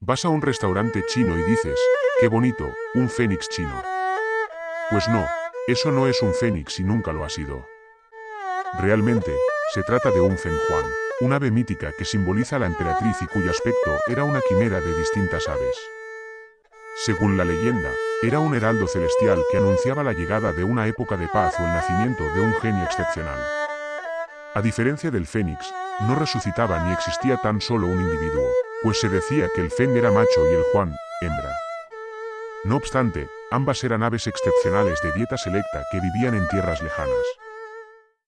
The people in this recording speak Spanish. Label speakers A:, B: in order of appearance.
A: Vas a un restaurante chino y dices, qué bonito, un fénix chino. Pues no, eso no es un fénix y nunca lo ha sido. Realmente, se trata de un fenjuan, un ave mítica que simboliza la emperatriz y cuyo aspecto era una quimera de distintas aves. Según la leyenda, era un heraldo celestial que anunciaba la llegada de una época de paz o el nacimiento de un genio excepcional. A diferencia del fénix, no resucitaba ni existía tan solo un individuo, pues se decía que el Feng era macho y el Juan, hembra. No obstante, ambas eran aves excepcionales de dieta selecta que vivían en tierras lejanas.